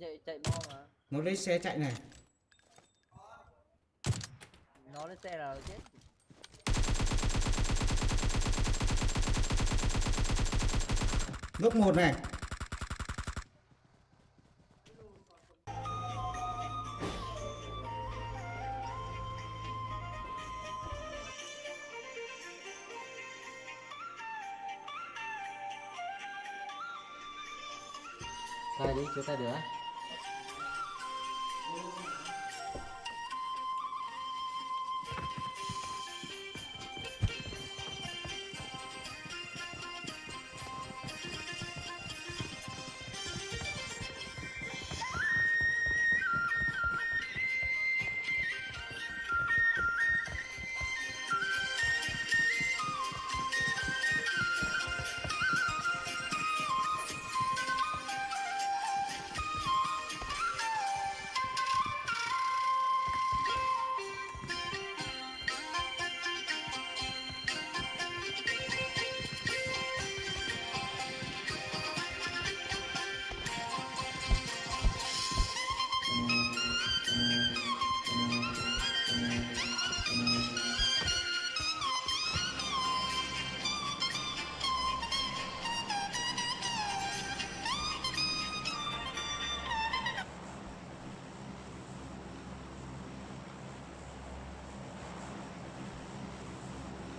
chạy chạy bo mà. Nó lấy xe chạy này. Nó lên xe là chết gốc một này. Tay đi chưa tay được Thank you.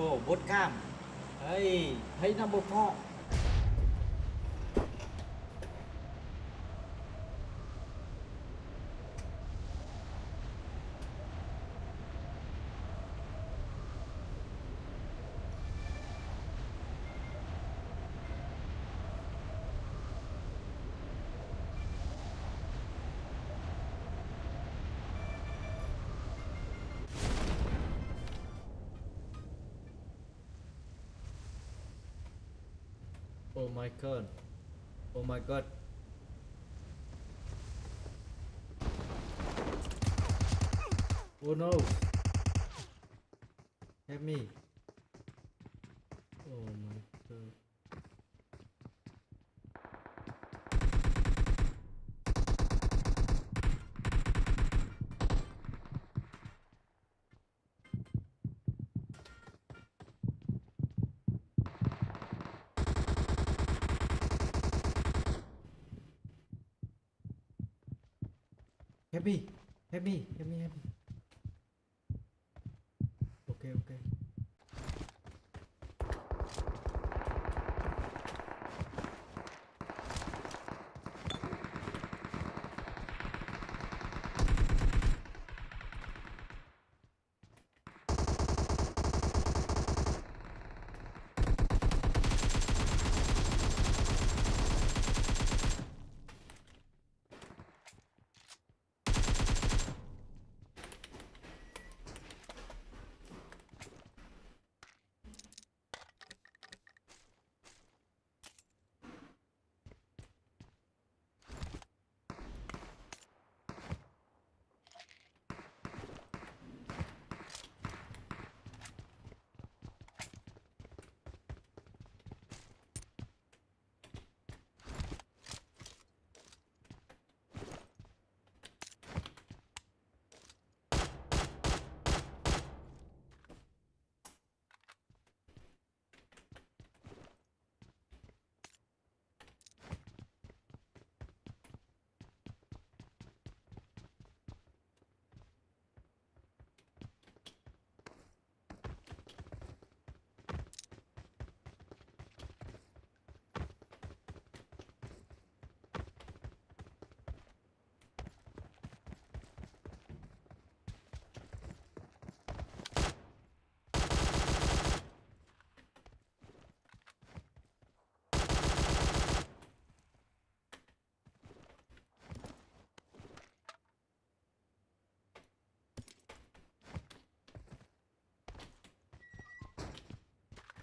Ồ bốt cam. Ấy thấy number four oh my god. Oh my god. Oh no. Help me oh my god help me help me help me help me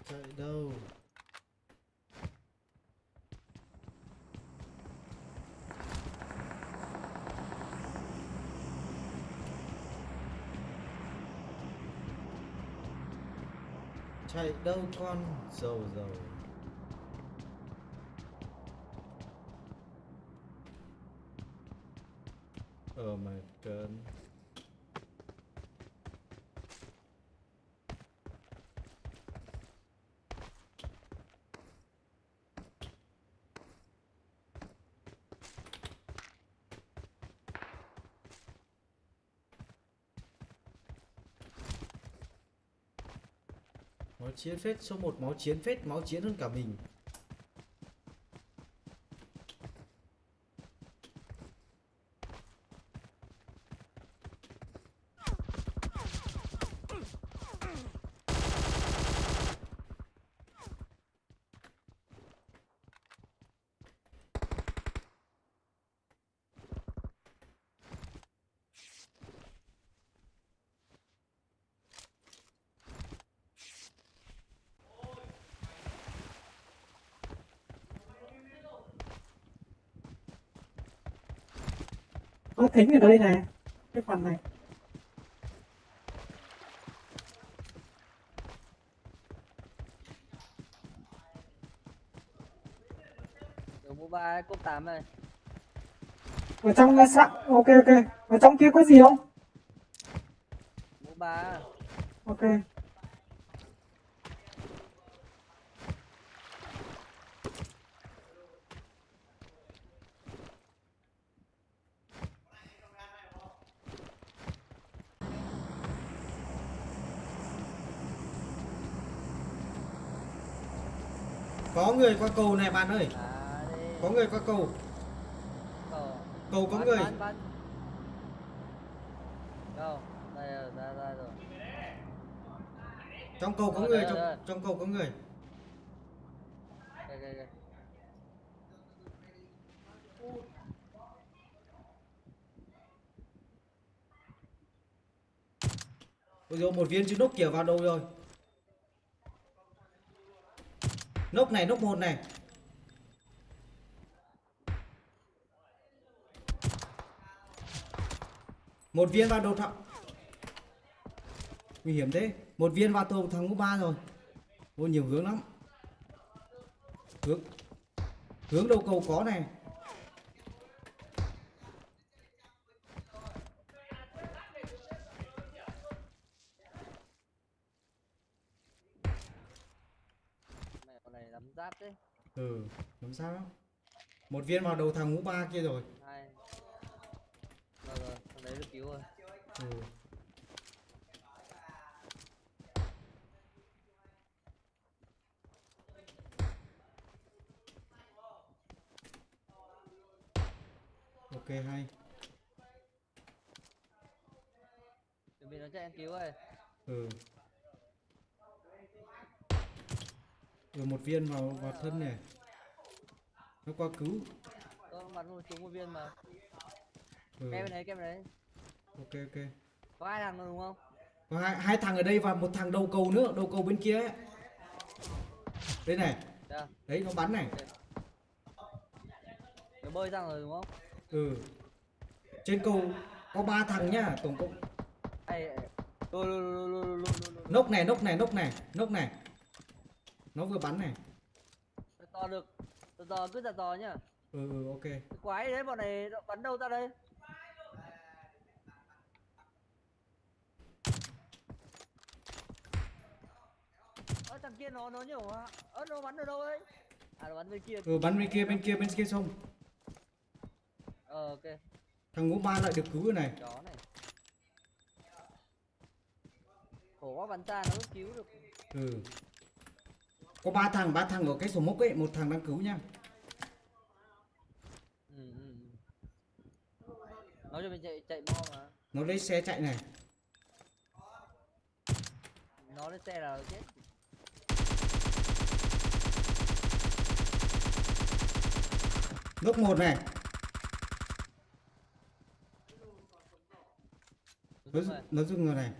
chạy đâu? Chạy đâu con? Dầu dầu. Oh my god. Máu chiến phết, số 1 máu chiến phết, máu chiến hơn cả mình. Có thính ở đây này cái phần này. Mũ ba cốt tám này. ở trong là sẵn ok ok. Ở trong kia có gì không? Mũ ba. ok Có người qua cầu này bạn ơi, có người qua cầu. Cầu. Có người. Đâu? Trong cầu có người, trong, trong cầu có người. Ôi dồi, một viên chữ nốc kìa vào đầu rồi. Nốc này, nốc một này. Một viên vào đầu thẳng Nguy hiểm thế. Một viên vào đầu thằng ba rồi. Ôi nhiều hướng lắm. Hướng Hướng đầu cầu có này Mẹ con này lắm giáp đấy. Ừ Làm sao Một viên vào đầu thằng ngũ ba kia rồi Hai. Rồi rồi, con đấy được cứu rồi. Ừ Ok hay Chuẩn bị nó chạy em cứu rồi. Ừ Ừ một viên vào vào thân này Nó qua cứu Tôi bắn một trúng một viên mà. ừ. Kem đấy, kem đấy. Ok ok Có hai thằng rồi đúng không? Có hai, hai thằng ở đây và một thằng đầu cầu nữa Đầu cầu bên kia ấy Đây này Đây. Đấy nó bắn này Nó bơi sang rồi đúng không? Ừ Trên cầu có ba thằng nhá Tổng cộng. Nốc này nốc này nốc này Nốc này Nó vừa bắn này to được. Tôi to cứ giả to nhá. Ừ ừ ok quái đấy bọn này bắn đâu ra đây? Ơ thằng kia nó nó nhiều hả? Ơ nó bắn ở đâu đấy? À nó bắn bên kia. Ừ bắn bên kia bên kia bên kia sông Ờ ok. Thằng ngũ ba lại được cứu rồi này Chó này. Khổ quá bắn xa nó cứu được. Ừ Có ba thằng ba thằng ở cái sổ mốc ấy Một thằng đang cứu nhá Ừ ừ. ừ. Nói cho mình chạy chạy mo mà. Nó lấy xe chạy này Nó lên xe là nó chết. Nốc một này Nó, nó dừng rồi này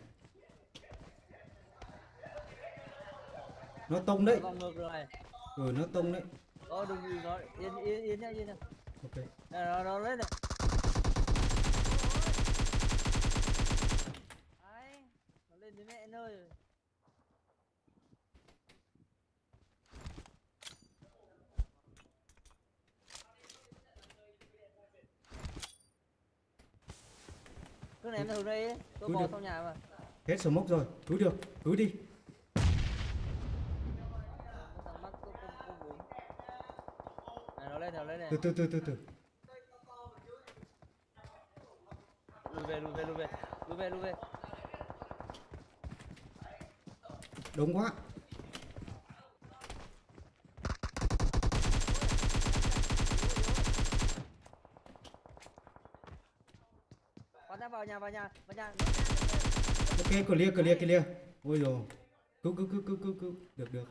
Nó tông đấy vòng ngược rồi. Ừ nó tông đấy Ờ đừng đừng nó yên yên yên nhá yên nhá. Ok nó nó lên này. Đấy, nó lên đến mẹ nơi rồi. cứ ném hướng đây tôi được. sau nhà mà hết smoke rồi cứ được cứ đi từ từ từ từ từ. Lùi về lùi về lùi về. Lùi về lùi về. Đông quá. Bắn ra vào nhà vào nhà vào nhà. Ok clear clear clear ôi rồi cứu cứu cứu cứu cứu cứu. Được được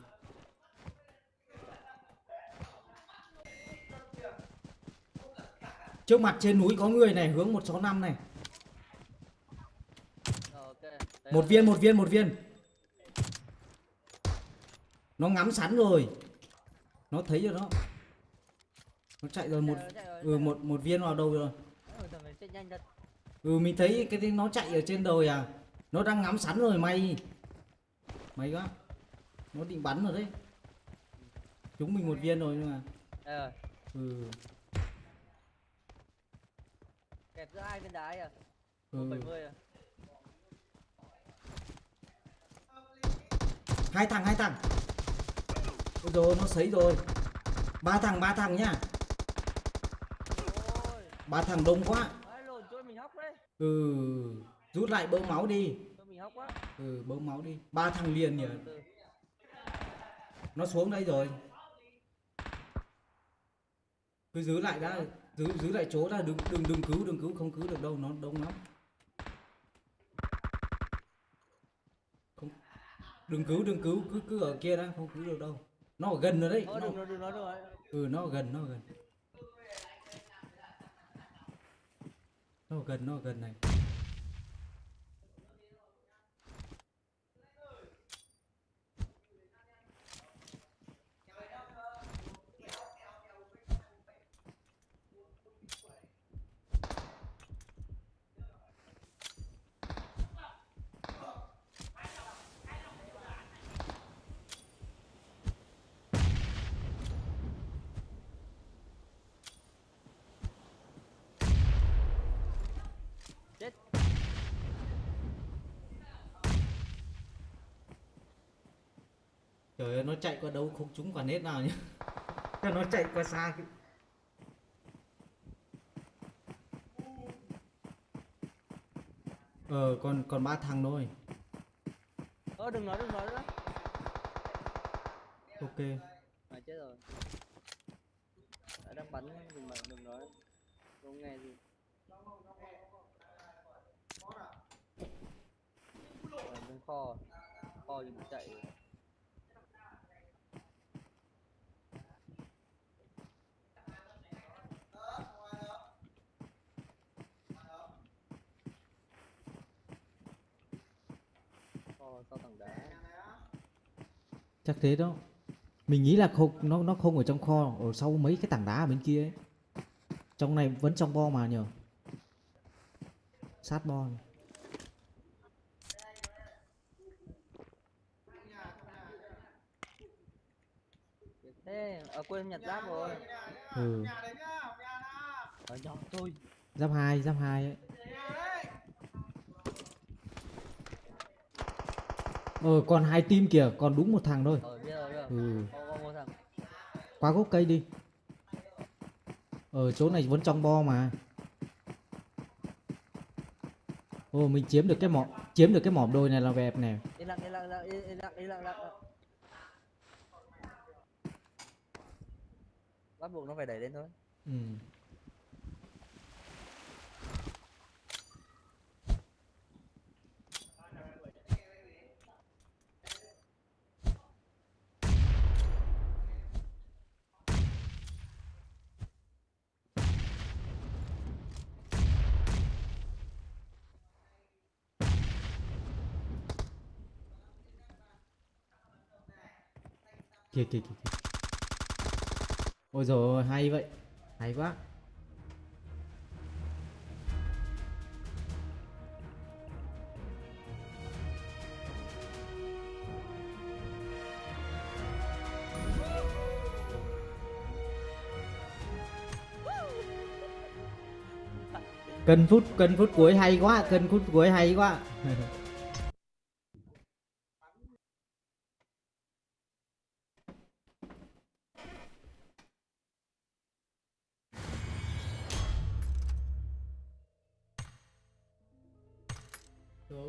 trước mặt trên núi có người này hướng 165 này. Một viên một viên một viên. Nó ngắm sẵn rồi. Nó thấy rồi đó. Nó chạy rồi một ừ, một một viên vào đầu rồi. Ừ, mình thấy cái nó chạy ở trên đồi à. Nó đang ngắm sẵn rồi mày. Mày quá. Nó định bắn rồi đấy. Chúng mình một viên rồi nhưng mà. Ừ kẹp giữa hai viên đá à? Ừ. 70 à? Hai thằng hai thằng. Ôi rồi nó sấy rồi. Ba thằng ba thằng nhá. Ôi. Ba thằng đông quá. Ai lộn trôi mình hóc đấy. Ừ rút lại bơm máu đi. Trôi mình hóc quá. Ừ bơm máu đi. Ba thằng liền nhỉ? Từ. nó xuống đây rồi. Cứ giữ lại đã giữ giữ lại chỗ ra đừng đừng đừng cứu đừng cứu không cứu được đâu nó đông lắm. Không đừng cứu đừng cứu cứ cứ ở kia đã không cứu được đâu. Nó ở gần rồi đấy. Nó, đừng đừng đừng nói ừ nó ở gần nó ở gần. Nó ở gần nó ở gần này trời ơi nó chạy qua đâu không trúng quả nét nào nhá Thế nó chạy qua xa cái ờ còn còn ba thằng thôi. Ờ đừng nói đừng nói nữa. Ok. Mà chết rồi. Đã đang bắn đừng mà đừng nói không nghe gì. Ở bên kho. Kho thì chạy. rồi. kho sau tảng đá chắc thế đó. Mình nghĩ là không nó nó không ở trong kho ở sau mấy cái tảng đá ở bên kia ấy. Trong này vẫn trong bo mà nhờ. Sát bo này. thế à, quên nhặt giáp rồi. Ừ. Ở nhỏ thôi. Giáp hai giáp hai ấy ờ còn hai team kìa còn đúng một thằng thôi. Ở biết rồi biết rồi. Ừ. Có có một thằng. Qua gốc cây đi. Ở chỗ này vẫn trong bo mà. Ồ mình chiếm được cái mỏ chiếm được cái mỏm đồi này là đẹp nè. Yên lặng yên lặng yên lặng yên lặng yên lặng, yên lặng. bắt buộc nó phải đẩy lên thôi. Ừ. kìa kìa kìa kìa. ôi rồi hay vậy. Hay quá. Cân phút cân phút cuối hay quá, cân phút cuối hay quá.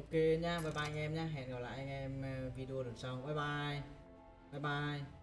ok nha, bye bye anh em nha. Hẹn gặp lại anh em à, video lần sau. Bye bye. Bye bye.